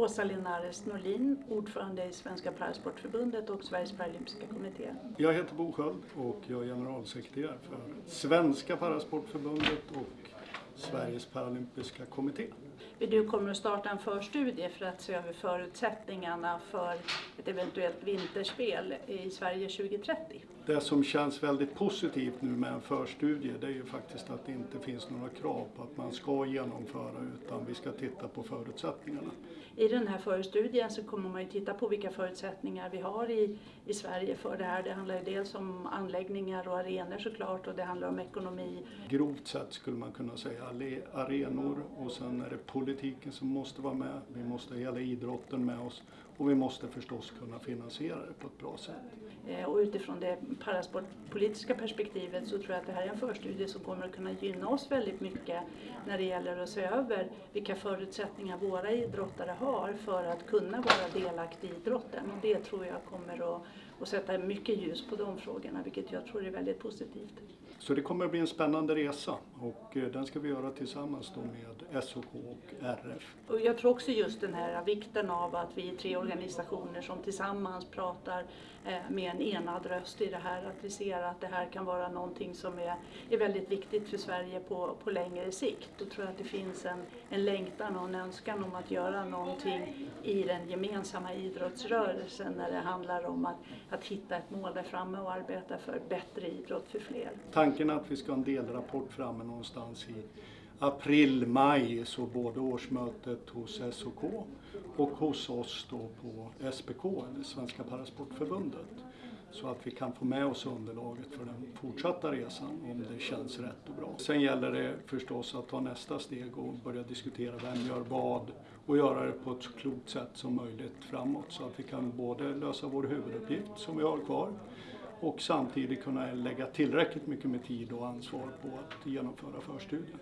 Åsa Linares Norlin, ordförande i Svenska Parasportförbundet och Sveriges Paralympiska kommitté. Jag heter Bo Sköld och jag är generalsekreterare för Svenska Parasportförbundet och Sveriges Paralympiska kommitté. Du kommer att starta en förstudie för att se över förutsättningarna för ett eventuellt vinterspel i Sverige 2030. Det som känns väldigt positivt nu med en förstudie det är ju faktiskt att det inte finns några krav på att man ska genomföra utan vi ska titta på förutsättningarna. I den här förstudien så kommer man ju titta på vilka förutsättningar vi har i, i Sverige för det här. Det handlar ju dels om anläggningar och arenor såklart och det handlar om ekonomi. Grovt sett skulle man kunna säga arenor och sen är det politiken som måste vara med. Vi måste ha hela idrotten med oss och vi måste förstås kunna finansiera det på ett bra sätt. Eh, och utifrån det parasportpolitiska perspektivet så tror jag att det här är en förstudie som kommer att kunna gynna oss väldigt mycket när det gäller att se över vilka förutsättningar våra idrottare har för att kunna vara delaktiga i idrotten. Och det tror jag kommer att, att sätta mycket ljus på de frågorna vilket jag tror är väldigt positivt. Så det kommer att bli en spännande resa och eh, den ska vi göra tillsammans då med SOK och RF. Och jag tror också just den här vikten av att vi är tre organisationer som tillsammans pratar eh, med en enad röst i det här. Att vi ser att det här kan vara någonting som är, är väldigt viktigt för Sverige på, på längre sikt. Då tror jag att det finns en, en längtan och en önskan om att göra någonting i den gemensamma idrottsrörelsen när det handlar om att, att hitta ett mål där framme och arbeta för bättre idrott för fler tanken att vi ska ha en delrapport framme någonstans i april, maj, så både årsmötet hos SOK och hos oss då på SPK, eller Svenska Parasportförbundet. Så att vi kan få med oss underlaget för den fortsatta resan om det känns rätt och bra. Sen gäller det förstås att ta nästa steg och börja diskutera vem gör vad och göra det på ett så klokt sätt som möjligt framåt så att vi kan både lösa vår huvuduppgift som vi har kvar och samtidigt kunna lägga tillräckligt mycket med tid och ansvar på att genomföra förstudien.